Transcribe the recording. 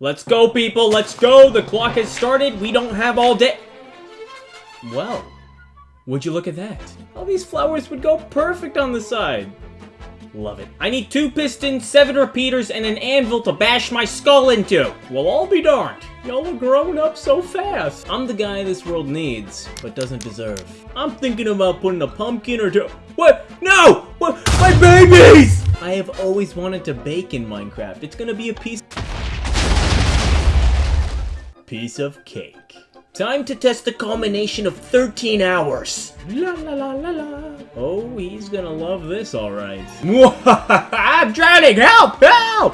Let's go, people, let's go! The clock has started, we don't have all day- Well, would you look at that? All these flowers would go perfect on the side. Love it. I need two pistons, seven repeaters, and an anvil to bash my skull into. Well, I'll be darned. Y'all are growing up so fast. I'm the guy this world needs, but doesn't deserve. I'm thinking about putting a pumpkin or two- What? No! What? My babies! I have always wanted to bake in Minecraft. It's gonna be a piece- Piece of cake. Time to test the culmination of 13 hours. La la la la la. Oh, he's gonna love this, alright. I'm drowning! Help! Help!